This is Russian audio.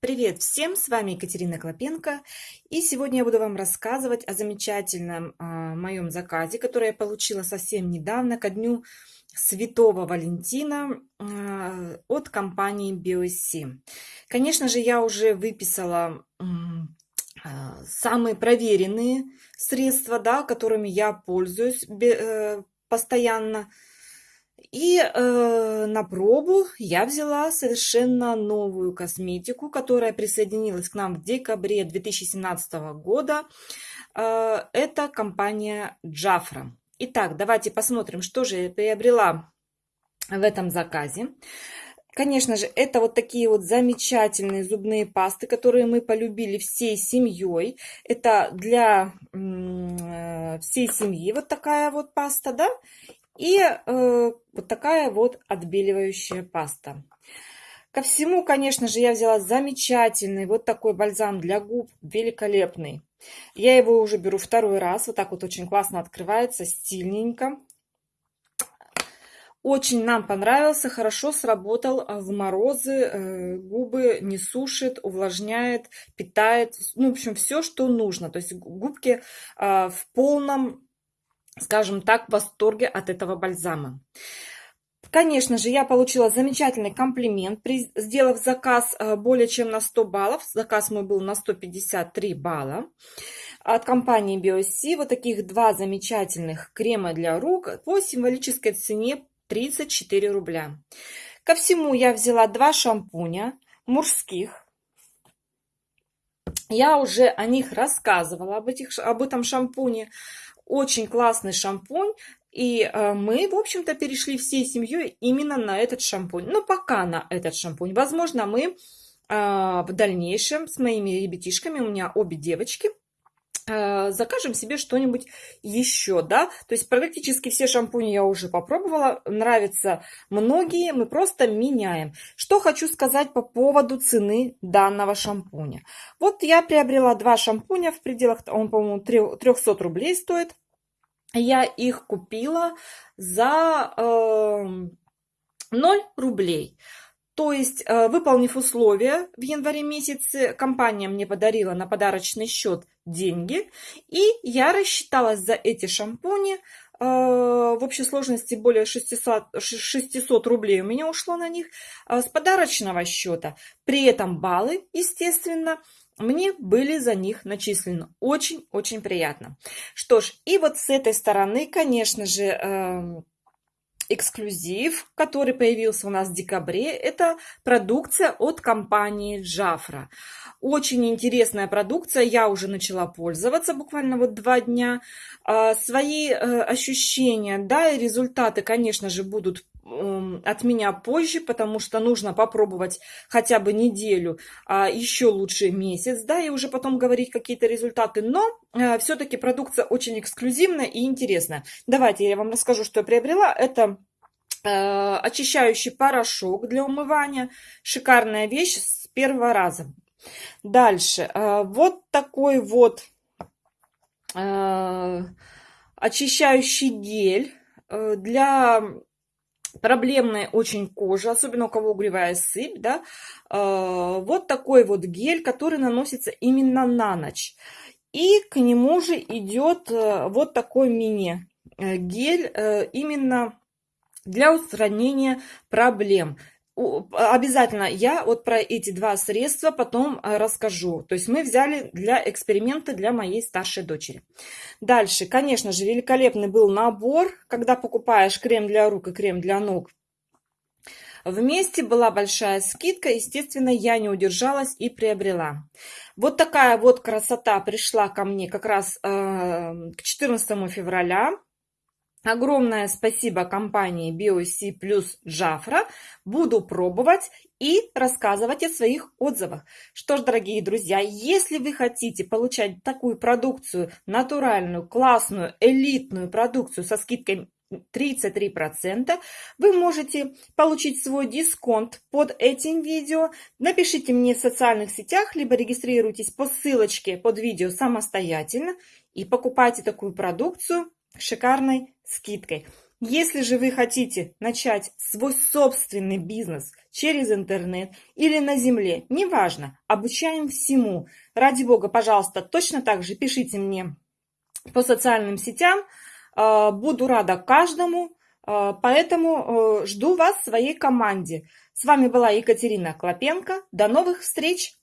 Привет всем, с вами Екатерина Клопенко, и сегодня я буду вам рассказывать о замечательном э, моем заказе, который я получила совсем недавно, ко дню Святого Валентина э, от компании BioSC. Конечно же, я уже выписала э, самые проверенные средства, да, которыми я пользуюсь э, постоянно, и э, на пробу я взяла совершенно новую косметику, которая присоединилась к нам в декабре 2017 года. Э, это компания Джафра. Итак, давайте посмотрим, что же я приобрела в этом заказе. Конечно же, это вот такие вот замечательные зубные пасты, которые мы полюбили всей семьей. Это для э, всей семьи вот такая вот паста, да? И э, вот такая вот отбеливающая паста. Ко всему, конечно же, я взяла замечательный вот такой бальзам для губ, великолепный. Я его уже беру второй раз, вот так вот очень классно открывается, стильненько. Очень нам понравился, хорошо сработал в морозы, э, губы не сушит, увлажняет, питает, ну, в общем, все, что нужно. То есть губки э, в полном скажем так, в восторге от этого бальзама. Конечно же, я получила замечательный комплимент, сделав заказ э, более чем на 100 баллов. Заказ мой был на 153 балла. От компании BioC вот таких два замечательных крема для рук по символической цене 34 рубля. Ко всему я взяла два шампуня мужских. Я уже о них рассказывала, об, этих, об этом шампуне. Очень классный шампунь. И э, мы, в общем-то, перешли всей семьей именно на этот шампунь. Но пока на этот шампунь. Возможно, мы э, в дальнейшем с моими ребятишками, у меня обе девочки, закажем себе что-нибудь еще, да, то есть практически все шампуни я уже попробовала, нравятся многие, мы просто меняем. Что хочу сказать по поводу цены данного шампуня. Вот я приобрела два шампуня в пределах, он, по-моему, 300 рублей стоит. Я их купила за э, 0 рублей. То есть, э, выполнив условия в январе месяце, компания мне подарила на подарочный счет деньги, и я рассчиталась за эти шампуни. Э, в общей сложности более 600, 600 рублей у меня ушло на них э, с подарочного счета. При этом баллы, естественно, мне были за них начислены. Очень-очень приятно. Что ж, и вот с этой стороны, конечно же, эм, эксклюзив, который появился у нас в декабре, это продукция от компании Джафра. Очень интересная продукция, я уже начала пользоваться буквально вот два дня. А, свои э, ощущения, да, и результаты, конечно же, будут от меня позже, потому что нужно попробовать хотя бы неделю, а еще лучше месяц, да, и уже потом говорить какие-то результаты. Но э, все-таки продукция очень эксклюзивная и интересная. Давайте я вам расскажу, что я приобрела. Это э, очищающий порошок для умывания. Шикарная вещь с первого раза. Дальше. Э, вот такой вот очищающий гель для проблемная очень кожа, особенно у кого угревая сыпь, да, э, вот такой вот гель, который наносится именно на ночь. И к нему же идет э, вот такой мини-гель э, именно для устранения проблем обязательно я вот про эти два средства потом э, расскажу. То есть мы взяли для эксперимента для моей старшей дочери. Дальше, конечно же, великолепный был набор, когда покупаешь крем для рук и крем для ног. Вместе была большая скидка, естественно, я не удержалась и приобрела. Вот такая вот красота пришла ко мне как раз э, к 14 февраля. Огромное спасибо компании BioC плюс Джафра. Буду пробовать и рассказывать о своих отзывах. Что ж, дорогие друзья, если вы хотите получать такую продукцию, натуральную, классную, элитную продукцию со скидкой 33%, вы можете получить свой дисконт под этим видео. Напишите мне в социальных сетях, либо регистрируйтесь по ссылочке под видео самостоятельно и покупайте такую продукцию шикарной скидкой. Если же вы хотите начать свой собственный бизнес через интернет или на земле, неважно, обучаем всему. Ради бога, пожалуйста, точно так же пишите мне по социальным сетям. А, буду рада каждому, а, поэтому э, жду вас в своей команде. С вами была Екатерина Клопенко. До новых встреч!